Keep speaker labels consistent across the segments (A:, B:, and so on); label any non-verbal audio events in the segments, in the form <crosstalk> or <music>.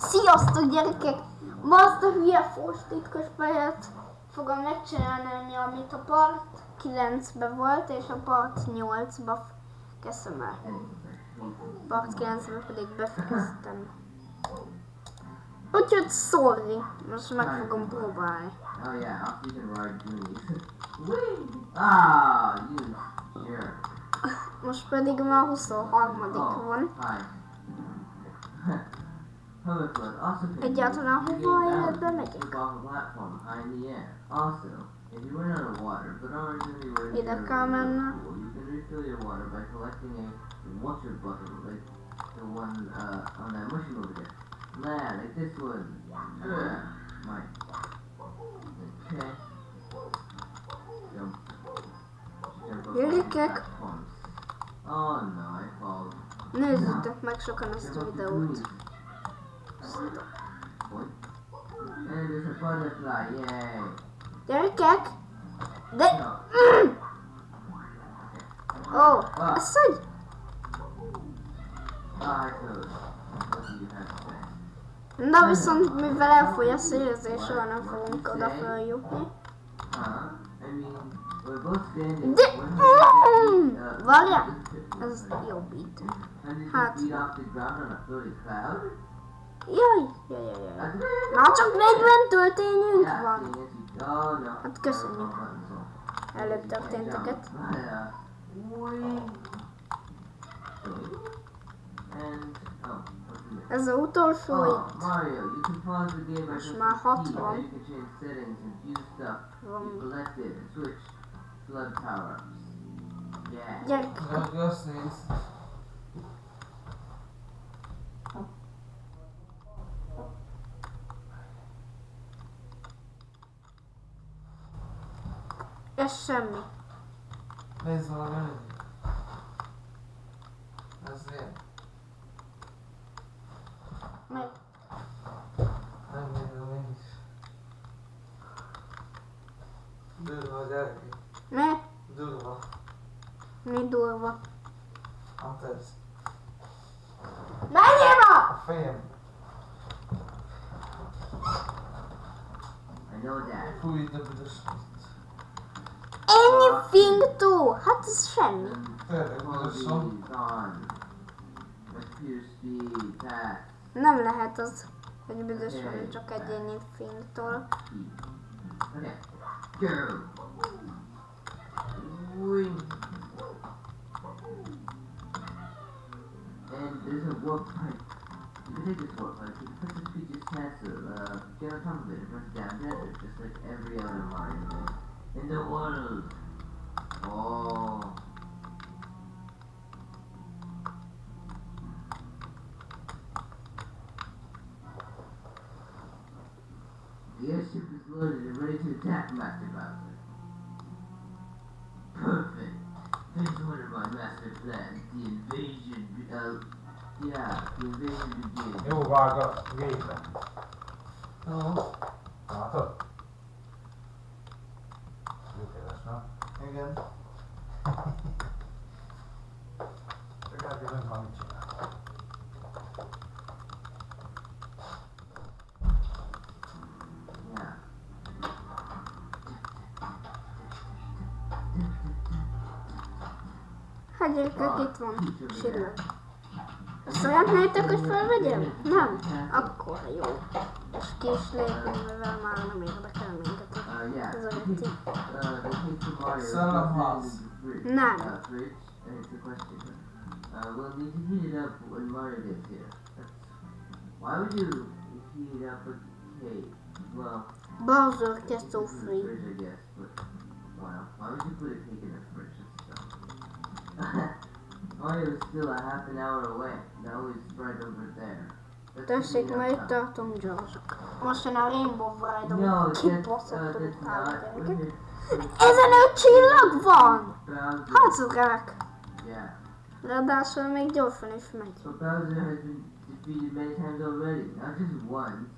A: Sziasztok gyerekek! Ma azt a hülye titkos pályát fogom megcsinálni, amit a part 9-be volt, és a part 8-ba kezdtem el. Part 9-be pedig befejeztem. Úgyhogy sorry, most meg fogom próbálni.
B: Oh yeah, I'll you can ride Goonies. Whee! Ah, you.
A: Most pedig már 23 van. <laughs>
B: Hermaford also
A: picked
B: of the platform high in the air. Also, if you run out of water, but aren't
A: going
B: to
A: be
B: ready
A: to
B: pool, you can refill your water by collecting a water bottle, like the one uh, on that mushy over there. Nah, like this one. Yeah, my. Okay. Jump. Really kek? Oh no, I fall.
A: No, just Не, за
B: тях мекшока to
A: 100
B: відео. The. And there's a butterfly, yay!
A: Gyerekek! De...
B: No.
A: Mm! Oh.
B: What to say?
A: Na viszont mivel elfogy a soha nem fogunk oda feljutni.
B: Huh? I mean, we're both standing.
A: De...
B: 100
A: Mm! Várjál! Ez jobbít.
B: 100
A: Hát. Jaj, jaj, jaj, jaj. Na csak 40 töltényünk
B: Yeah,
A: van.
B: seeing as you- no.
A: Hát köszönjük. Előbb történteket.
B: jump. But, uh, wing. And, oh, what's in there?
A: Ez a utolsó
B: Oh,
A: itt.
B: Mario, you can pause the game by
A: Most
B: pressing
A: már
B: T.
A: 60.
B: Now you can change settings and view stuff
A: Van.
B: you collected and switch flood power-ups. Yeah.
A: Gyerek,
C: Ja, just nézd.
A: Ez semmi.
C: Nézd valami elég. Ez ilyen.
A: Meg
C: Nem nézem én is. Durva a gyerek.
A: ne,
C: Durva.
A: mi durva.
C: Hát ez.
A: Menjél ma!
C: A fejem. Fúj, de büdös.
B: Computer speed, fast,
A: Nem lehet az, hogy büdös van csak egyéni fingtól.
B: speed. Okay. Go. Wing. And there's a warp pipe. You can take this warp pipe. You can put this Peach's castle, uh, get on top of it and rush down desert, just like every other Mario game. In the world. act like it, Perfect. Phase one of my master plan, the invasion, uh, yeah, the invasion begins.
D: Juu, vaan
C: kun
D: viime. No. Okay.
C: Mitä
D: tässä on? Again. Mikä
B: tilanne
A: on itse? elérkezik van sírnak. A szeretnétek, hogy felvegyem? Nem? Akkor jó. És ki is lépünk, mivel már nem érdekel minket
B: az agati.
A: Nem.
B: Uh, well, we can heat it up when Mario gets here. Why would you heat it up with Kate? Well,
A: Bowser gets so free.
B: I guess, but wow. Why would you put a cake in a fridge? Only was still a half an hour away. That was right over there. Десять
A: метрів
B: там
A: Джордж.
B: Може на
A: Рейнбо вийде. No, кіпоса тут там. an
B: не
A: очілок
B: вон! Хацурак!
A: Now
B: that's
A: what
B: make
A: difference for me. So
B: Bowser has been defeated many times already, not just once.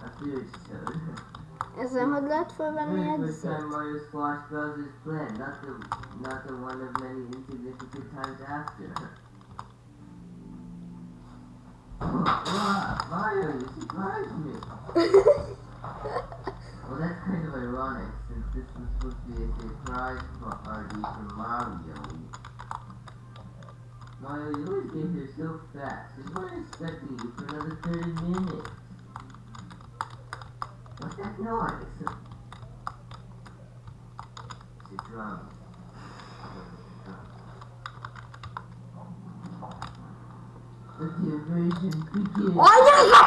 B: That's the episode. A serious toad.
A: Ezen hogy lehet felvenni
B: Very first time? Mario squashed Bowser's plan, not the not the one of many insignificant times after. Wow, Mario, you surprised me. <laughs> well, that's kind of ironic, since this was supposed to be a surprise party for Mario. Mario, you always get here so fast. We weren't expecting you for another 30 minutes. What's that noise? It's a drum.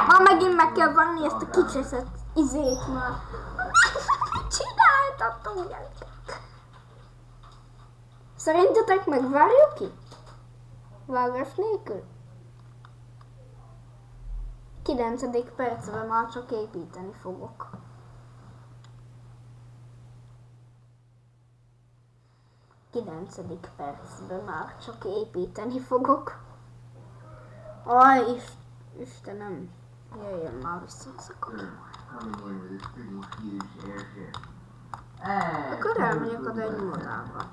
A: Már megint meg kell venni ezt a kicseszett izét már. <laughs> Csináltatok, gyerekek. Szerintetek megvárjuk ki? Vágás nélkül? 9. percben már csak építeni fogok. Kilencedik percben már csak építeni fogok. Aj, is, Istenem, jöjjön már vissza ez a Akkor elmegyek oda egy modába.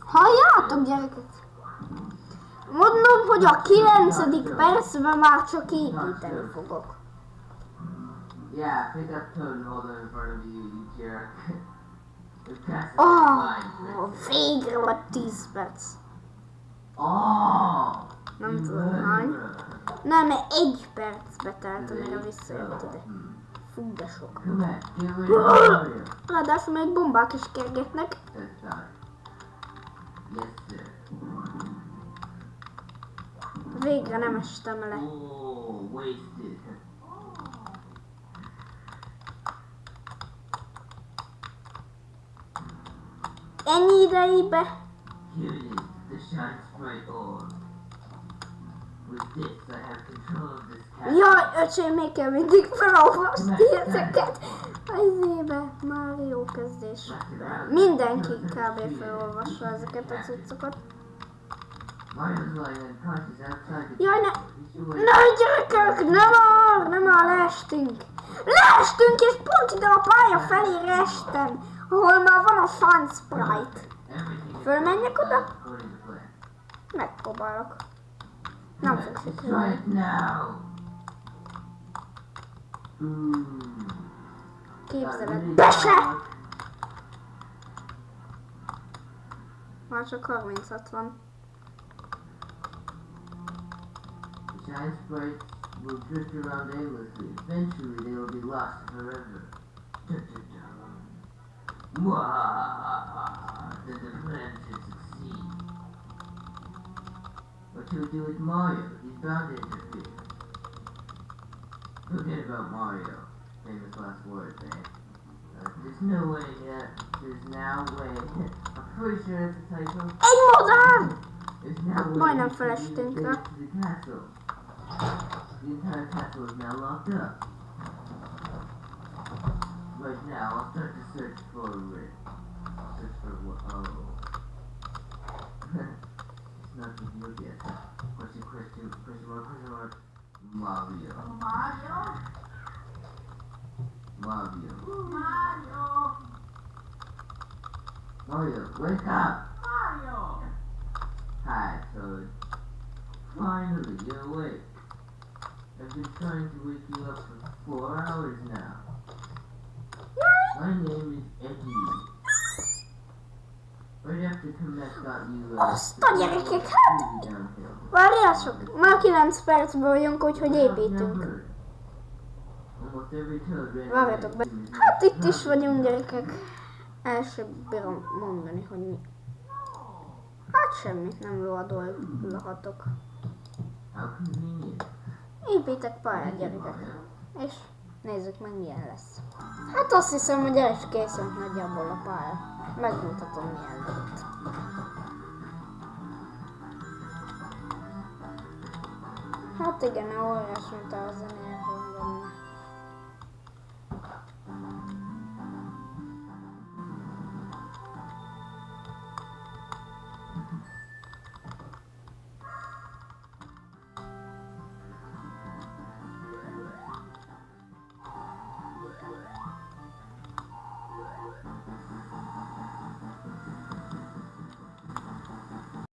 A: Halljátok gyerekek? Mondom, hogy a 9. percben már csak építeni fogok.
B: Yeah, pick up Toad and hold it in front of you, you jerk. <laughs>
A: Oh,
B: is mine.
A: végre vagy 10 perc.
B: Oh!
A: Nem tudom hány. Nem, mert egy percbe telt, amire visszajött ide.
B: Hmm.
A: Fú, de sok. Ráadásul még bombák is kergetnek. Végre nem estem le.
B: Oh, wasted.
A: Ennyi idejébe?
B: Here it is, the shine sprite orb. With this, I have control of this castle.
A: Jaj, öcsém, még kell mindig felolvasni ezeket. A izébe, Mario kezdés. Mindenki kb. felolvassa ezeket a cuccokat. Jaj, ne, ne gyerekek, nem már, nem már leestünk. Leestünk, és pont ide a pálya felé estem, Hormavano Sun Sprite. Fölmenjek oda? Megpróbálok. Nem
B: fogsz itt
A: Képzeled. Bese! Már csak 36 van.
B: Sun Sprite will drift around aimlessly. Eventually they will be lost forever. Then the plan should succeed. What we do with Mario? He's bound to interfere. Forget about Mario. Famous last words, eh? Uh, there's no way yet. There's now way. I'm pretty sure that's a typo.
A: Egy modern!
B: There's now way to
A: felestünk rá.
B: to the castle. The entire castle is now locked up. Right now, I'll start to search for it. Search for what? Oh. <laughs> it's not revealed yet. Question, question, question mark, question mark. Mario.
E: Mario,
B: Mario.
E: Mario,
B: Mario, wake up!
E: Mario.
B: Hi, Toad. Finally, you're awake. I've been trying to wake you up for four hours now. My name is Eddie. Right after Kamek got you, uh,
A: Azt a gyerekek, hát! Várjátok, már 9 percben vagyunk, úgyhogy építünk. Várjatok be. Hát itt is vagyunk gyerekek. El sem bírom mondani, hogy mi. Hát semmit nem
B: convenient.
A: Építek pályát gyerekek. És nézzük meg milyen lesz. Hát azt hiszem, hogy el is készült nagyjából a pálya. Megmutatom milyen lett. Hát igen, óriás, mint a zenéje.